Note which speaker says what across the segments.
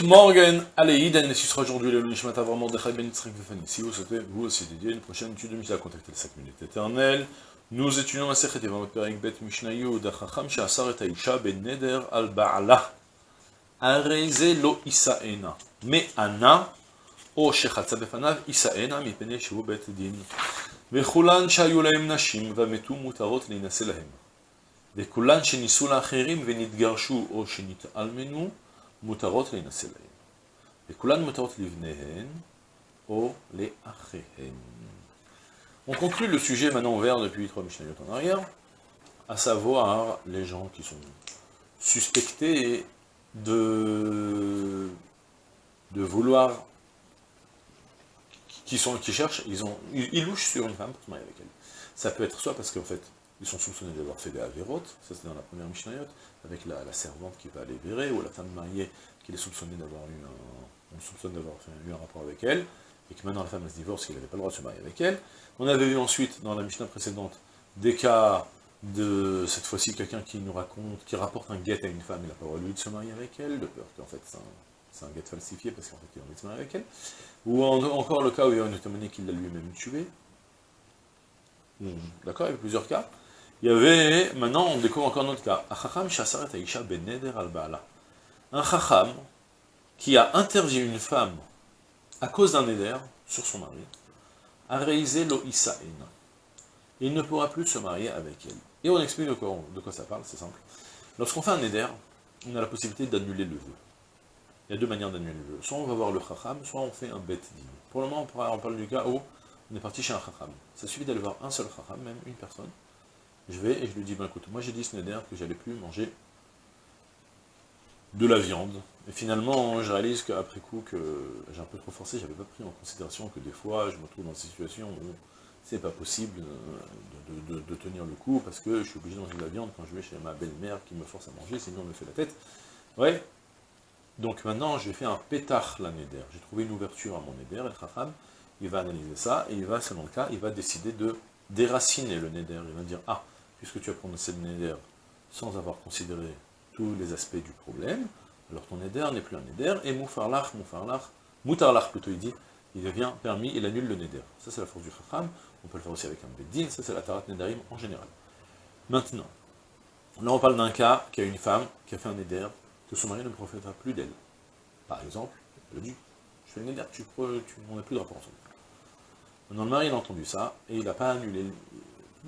Speaker 1: Gut Morgen, allez, Iden, et ce sera aujourd'hui le Nishmat Avram Mordechai Ben Yitzhak Vefani. Si vous souhaitez, vous aussi dédier une prochaine étude de Mishnah, contactez les 5 minutes éternelles. Nous étudions la Sechet Evamot Perek Bet Mishnah Yud, Achacham She'asar et Aisha Ben Neder Al Ba'ala. Areze lo Isaena. Me Ana, או שחצה בפניו, יישאנה מפני שהוא בית דין. וכולן שהיו להם נשים ומתו מותרות להינשא להם. וכולן שנישאו לאחרים ונתגרשו או שנתאלמנו, מותרות להינשא להם. וכולן מותרות לבניהן או לאחיהן. On conclut le sujet maintenant ouvert depuis trois Mishnayot en arrière, à savoir les gens qui sont suspectés de, de vouloir qui, sont, qui cherchent, ils, ont, ils, louchent sur une femme pour se marier avec elle. Ça peut être soit parce qu'en fait, ils sont soupçonnés d'avoir fait des avérotes, ça c'est dans la première Mishnayot, avec la, servante qui va les vérer, ou la femme mariée qui est soupçonnée d'avoir eu un, on soupçonne d'avoir eu un rapport avec elle, et que maintenant la femme se divorce, qu'il n'avait pas le droit de se marier avec elle. On avait vu ensuite, dans la Mishnah précédente, des cas de, cette fois-ci, quelqu'un qui nous raconte, qui rapporte un guet à une femme, il n'a pas le droit lui de se marier avec elle, de peur qu'en fait c'est un, guet falsifié, parce qu'en fait il a envie de se marier avec elle. Ou encore le cas où il y a une automanie qui l'a lui-même tué. D'accord, il y avait plusieurs cas. Il y avait, maintenant on découvre encore un autre cas. Un chacham qui a interdit une femme à cause d'un éder sur son mari, a réalisé lo isaena. Il ne pourra plus se marier avec elle. Et on explique de quoi, de quoi ça parle, c'est simple. Lorsqu'on fait un éder, on a la possibilité d'annuler le vœu. Il y a deux manières d'annuler le vœu. Soit on va voir le chacham, soit on fait un bet din. Pour le moment, on parle du cas où on est parti chez un chacham. Ça suffit d'aller voir un seul chacham, même une personne. Je vais et je lui dis, ben écoute, moi j'ai dit ce neder que j'allais plus manger de la viande. Et finalement, je réalise qu'après coup, que j'ai un peu trop forcé, j'avais pas pris en considération que des fois, je me trouve dans des situations où c'est pas possible de, tenir le coup, parce que je suis obligé de manger de la viande quand je vais chez ma belle-mère qui me force à manger, sinon elle me fait la tête. Ouais. Donc maintenant, j'ai fait un pétard la neder. J'ai trouvé une ouverture à mon neder, et chacham, il va analyser ça, et il va, selon le cas, il va décider de déraciner le neder. Il va dire, ah, puisque tu as prononcé le neder sans avoir considéré tous les aspects du problème, alors ton neder n'est plus un neder, et moufarlach, moufarlach, moutarlach plutôt il dit, il devient permis, il annule le neder. Ça c'est la force du chacham, on peut le faire aussi avec un beddin, ça c'est la tarat nedarim en général. Maintenant, là on parle d'un cas qui a une femme qui a fait un neder, que son mari ne profitera plus d'elle. Par exemple, elle a dit, je fais un neder, tu, tu, on n'a plus de rapport ensemble. Maintenant le mari a entendu ça, et il n'a pas annulé,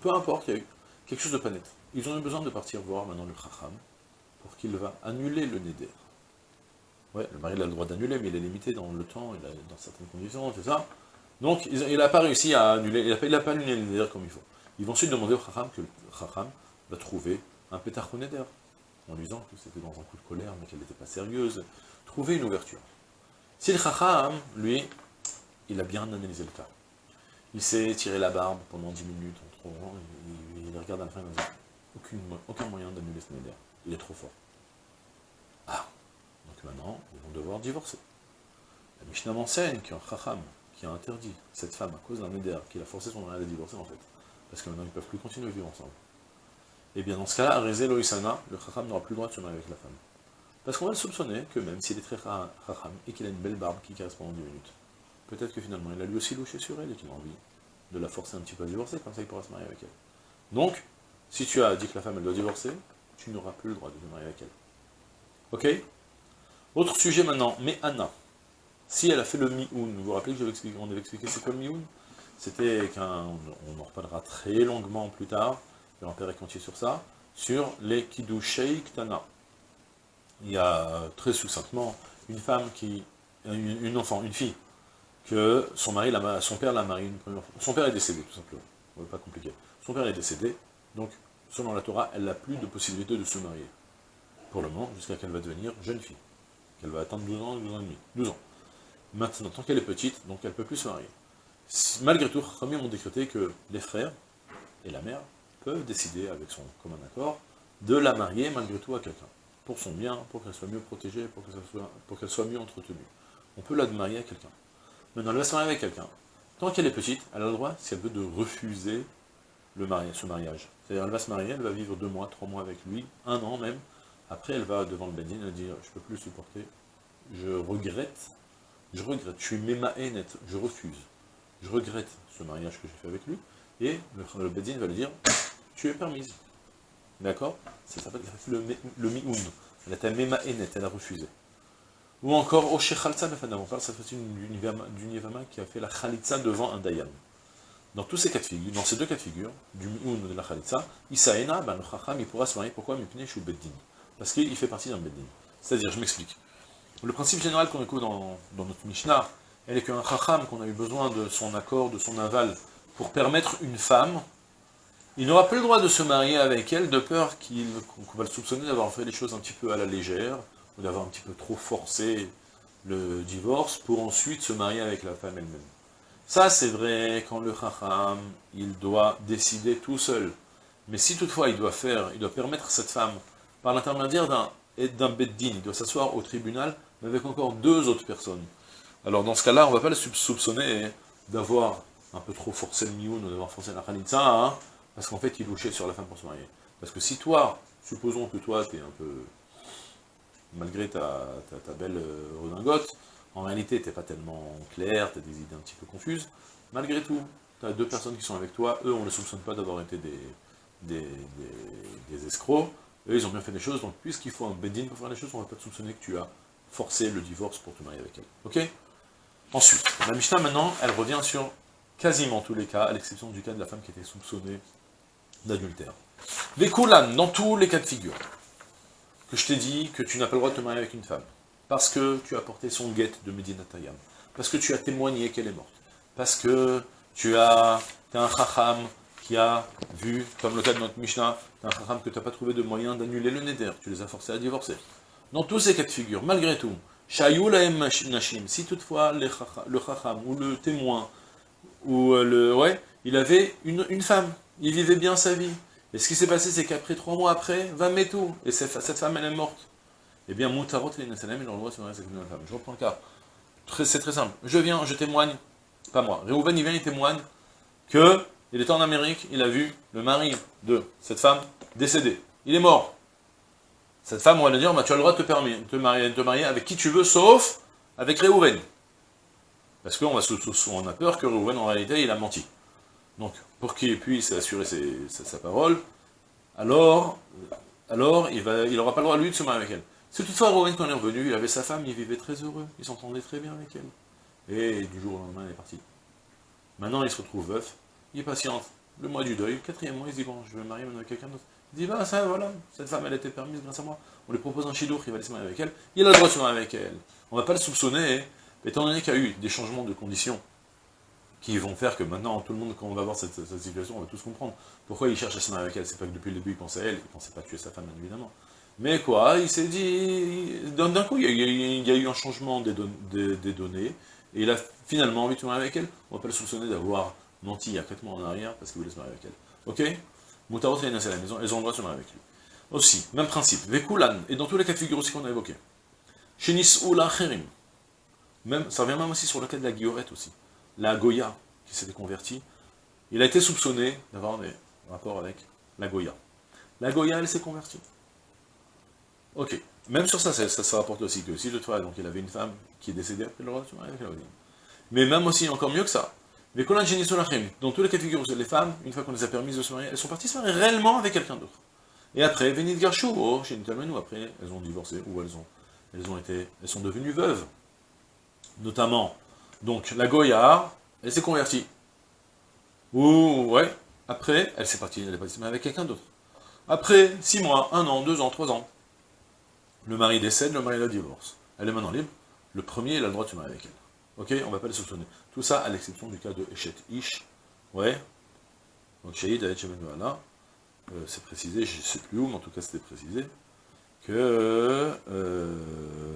Speaker 1: peu importe, il y a eu quelque chose de pas net. Ils ont eu besoin de partir voir maintenant le chacham, pour qu'il va annuler le neder. Ouais, le mari a le droit d'annuler, mais il est limité dans le temps, dans certaines conditions, c'est ça. Donc, il n'a pas réussi à annuler, il n'a pas, annulé le neder comme il faut. Ils vont ensuite demander au chacham que le chacham va trouver un pétard neder, en lui disant que c'était dans un coup de colère, mais qu'elle n'était pas sérieuse, trouver une ouverture. Si le chacham, lui, il a bien analysé le cas, il s'est tiré la barbe pendant 10 minutes, en trop, il, il, regarde à la fin, il dit, aucun moyen d'annuler ce neder il est trop fort. Ah, donc maintenant, ils vont devoir divorcer. La Mishnah m'enseigne qu'un chacham qui a interdit cette femme à cause d'un éder, qui a forcé son mari à divorcer en fait, parce que maintenant ils ne peuvent plus continuer à vivre ensemble. Et eh bien dans ce cas-là, Rezé Loïsana, le chacham n'aura plus le droit de se marier avec la femme. Parce qu'on va le soupçonner que même s'il est très chacham et qu'il a une belle barbe qui caresse pendant 10 minutes, peut-être que finalement il a lui aussi louché sur elle et qu'il a envie de la forcer un petit peu à divorcer, comme ça il pourra se marier avec elle. Donc, si tu as dit que la femme elle doit divorcer, tu n'auras plus le droit de te marier avec elle. Ok? Autre sujet maintenant, mais Anna. Si elle a fait le mi vous vous rappelez que expliqué, on expliqué c'est quoi le mi C'était qu'un, on en reparlera très longuement plus tard, je vais en faire continuer sur ça, sur les Kiddushei Ktana. Il y a très succinctement une femme qui, une, enfant, une fille, que son père l'a mariée une première fois. Son père est décédé, tout simplement. Pas compliqué. Son père est décédé, donc selon la Torah, elle n'a plus de possibilité de se marier. Pour le moment, jusqu'à qu'elle va devenir jeune fille. Qu'elle va atteindre 12 ans, 12 ans et demi. 12 ans. Maintenant, tant qu'elle est petite, donc elle ne peut plus se marier. Malgré tout, Khamim ont décrété que les frères et la mère peuvent décider, avec son commun accord, de la marier malgré tout à quelqu'un. Pour son bien, pour qu'elle soit mieux protégée, pour qu'elle soit, mieux entretenue. On peut la marier à quelqu'un. Maintenant, elle va se marier avec quelqu'un. Tant qu'elle est petite, elle a le droit, si elle veut, de refuser le mariage, ce mariage. C'est-à-dire, elle va se marier, elle va vivre deux mois, trois mois avec lui, un an même. Après, elle va devant le Bedin, elle dire, je ne peux plus supporter je regrette, je regrette, je suis net, je refuse, je regrette ce mariage que j'ai fait avec lui, et le, Bedin va lui dire, tu es permise. D'accord? Ça s'appelle le, le mi'oun. Elle était net, elle a refusé. Ou encore, au Shechalza on parle cette fois-ci d'une Yevama qui a fait la Khalitza devant un Dayan. Dans tous ces cas de figure, dans ces deux cas de figure, du Mi'oun ou de la Khalitza, Isaena, ben, le Chacham, il pourra se marier. Pourquoi Mipnei Beddin? Parce qu'il fait partie d'un Beddin. C'est-à-dire, je m'explique. Le principe général qu'on écoute dans, notre Mishnah, elle est qu'un Chacham, qu'on a eu besoin de son accord, de son aval, pour permettre une femme, il n'aura pas le droit de se marier avec elle, de peur qu'on va le soupçonner d'avoir fait les choses un petit peu à la légère, d'avoir un petit peu trop forcé le divorce, pour ensuite se marier avec la femme elle-même. Ça, c'est vrai quand le Chacham, il doit décider tout seul. Mais si toutefois il doit faire, il doit permettre à cette femme, par l'intermédiaire d'un d'un beddin, il doit s'asseoir au tribunal, mais avec encore deux autres personnes. Alors dans ce cas-là, on ne va pas le soupçonner d'avoir un peu trop forcé le mioun, ou d'avoir forcé la khalitza, hein, parce qu'en fait il louchait sur la femme pour se marier. Parce que si toi, supposons que toi, tu es un peu malgré ta, belle euh, redingote, en réalité, tu n'es pas tellement clair, tu as des idées un petit peu confuses, malgré tout, tu as deux personnes qui sont avec toi, eux, on ne les soupçonne pas d'avoir été des, des, escrocs, eux, ils ont bien fait des choses, donc puisqu'il faut un bedin pour faire les choses, on ne va pas te soupçonner que tu as forcé le divorce pour te marier avec elle. Ensuite, la Mishnah, maintenant, elle revient sur quasiment tous les cas, à l'exception du cas de la femme qui était soupçonnée d'adultère. Les dans tous les cas de figure, je t'ai dit que tu n'as pas le droit de te marier avec une femme, parce que tu as porté son guette de Medina Tayam, parce que tu as témoigné qu'elle est morte, parce que tu as, es un chacham qui a vu, comme le cas de notre Mishnah, es un chacham que tu n'as pas trouvé de moyen d'annuler le neder, tu les as forcés à divorcer. Dans tous ces cas de figure, malgré tout, si toutefois le chacham ou le témoin, ou euh, le, ouais, il avait une femme, il vivait bien sa vie, et ce qui s'est passé, c'est qu'après, trois mois après, va tout. Et cette, femme, elle est morte. Eh bien, Moutarot, il a le droit de se marier avec une femme. Je reprends le cas. C'est très simple. Je viens, je témoigne, pas moi. Réhouven, il vient, il témoigne que il était en Amérique, il a vu le mari de cette femme décédée. Il est mort. Cette femme, on va lui dire, bah, tu as le droit de te, marier, te marier avec qui tu veux, sauf avec Réhouven. Parce qu'on a peur que Réhouven, en réalité, il a menti. Donc, pour qu'il puisse assurer sa, parole, alors, il n'aura pas le droit, lui, de se marier avec elle. C'est toutefois Rowan, quand il est revenu, il avait sa femme, il vivait très heureux, il s'entendait très bien avec elle. Et du jour au lendemain, elle est partie. Maintenant, il se retrouve veuf, il patiente. Le mois du deuil, quatrième mois, il se dit, bon, je vais me marier maintenant avec quelqu'un d'autre. Il dit, bah ça, voilà, cette femme, elle était permise grâce à moi. On lui propose un chidour, il va se marier avec elle. Il a le droit de se marier avec elle. On ne va pas le soupçonner, étant donné qu'il y a eu des changements de conditions, qui vont faire que maintenant, tout le monde, quand on va voir cette, situation, on va tous comprendre. Pourquoi il cherche à se marier avec elle? C'est pas que depuis le début, il pensait à elle, il pensait pas tuer sa femme, évidemment. Mais quoi, il s'est dit... D'un coup, il y, a, eu un changement des, données, et il a finalement envie de se marier avec elle. On va pas le soupçonner d'avoir menti il y a 4 mois en arrière, parce qu'il voulait se marier avec elle. Ok? Moutarot et à la maison, elles ont le droit de se marier avec lui. Aussi, même principe, Vekulan, et dans tous les cas de figure aussi qu'on a évoqués. Shenis la Cherim. Même, ça revient même aussi sur le cas de la guillorette aussi la Goya, qui s'était convertie, il a été soupçonné d'avoir des rapports avec la Goya. La Goya, elle s'est convertie. Ok. Même sur ça, ça, ça, rapporte aussi que si toutefois, donc il avait une femme qui est décédée après le roi, avec la Mais même aussi, encore mieux que ça, mais dans tous les cas de figure, les femmes, une fois qu'on les a permises de se marier, elles sont parties se marier réellement avec quelqu'un d'autre. Et après, Venid Garchou, oh, chez ou après, elles ont divorcé, ou elles ont, elles ont été, elles sont devenues veuves. Notamment, donc la Goya, elle s'est convertie. Ou, ouais, après, elle s'est partie, elle est partie avec quelqu'un d'autre. Après, six mois, un an, deux ans, trois ans, le mari décède, le mari la divorce. Elle est maintenant libre, le premier, il a le droit de se marier avec elle. Ok On ne va pas les soupçonner. Tout ça à l'exception du cas de Eshet Ish. Ouais. Donc Shahid Aet euh, c'est précisé, je ne sais plus où, mais en tout cas c'était précisé, que... Euh,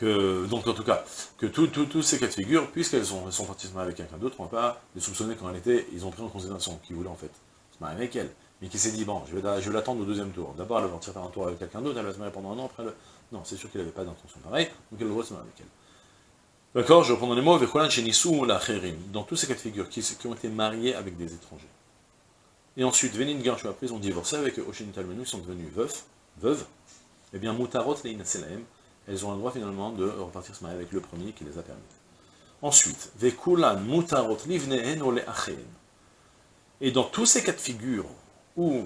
Speaker 1: donc en tout cas, que tous ces cas de figure, puisqu'elles sont, sont parties se marier avec quelqu'un d'autre, on ne va pas les soupçonner qu'en réalité, ils ont pris en considération qu'ils voulaient en fait se marier avec elle, mais qui s'est dit, bon, je vais, l'attendre au deuxième tour. D'abord, elle va partir faire un tour avec quelqu'un d'autre, elle va se marier pendant un an, après, le... non, c'est sûr qu'elle n'avait pas d'intention pareille, donc elle doit se marier avec elle. D'accord Je reprends les mots, dans tous ces cas de figure, qui, ont été mariés avec des étrangers. Et ensuite, Venin Garshu, après, ils ont divorcé avec Oshin Talmenu, ils sont devenus veufs, veuves, et eh bien, Mutarot Selaem, elles ont le droit finalement de repartir se marier avec le premier qui les a permis. Ensuite, Et dans tous ces cas de figure où,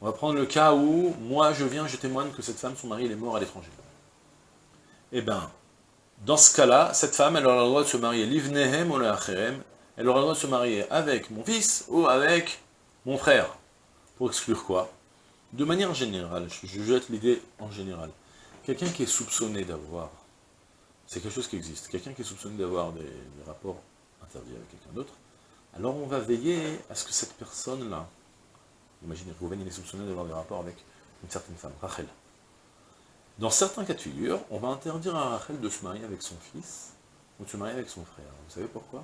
Speaker 1: on va prendre le cas où, moi je viens, je témoigne que cette femme, son mari, il est mort à l'étranger. Eh bien, dans ce cas-là, cette femme, elle aura le droit de se marier livnehem ole elle aura le droit de se marier avec mon fils ou avec mon frère. Pour exclure quoi? De manière générale, je jette l'idée en général. Quelqu'un qui est soupçonné d'avoir, c'est quelque chose qui existe, quelqu'un qui est soupçonné d'avoir des, rapports interdits avec quelqu'un d'autre, alors on va veiller à ce que cette personne-là, imaginez, Rouven il est soupçonné d'avoir des rapports avec une certaine femme, Rachel. Dans certains cas de figure, on va interdire à Rachel de se marier avec son fils, ou de se marier avec son frère. Vous savez pourquoi?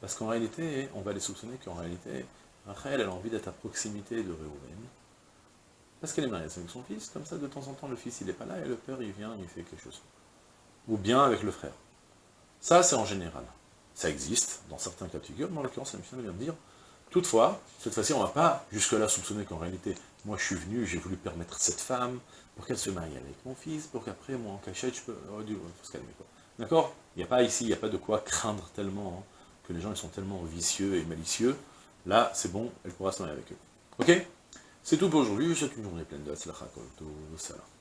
Speaker 1: Parce qu'en réalité, on va les soupçonner qu'en réalité, Rachel, a envie d'être à proximité de Réhouven, parce qu'elle est mariée avec son fils, comme ça, de temps en temps, le fils, il n'est pas là, et le père, il vient, il fait quelque chose. Ou bien avec le frère. Ça, c'est en général. Ça existe, dans certains cas de figure, mais en l'occurrence, la mission vient de dire, toutefois, cette fois-ci, on ne va pas jusque-là soupçonner qu'en réalité, moi, je suis venu, j'ai voulu permettre cette femme, pour qu'elle se marie avec mon fils, pour qu'après, moi, en cachette, je peux... Oh, Dieu, faut se calmer, quoi. D'accord? Il n'y a pas ici, il n'y a pas de quoi craindre tellement, hein, que les gens, ils sont tellement vicieux et malicieux, Là, c'est bon, elle pourra se marier avec eux. Ok? C'est tout pour aujourd'hui, je souhaite une journée pleine de Salam.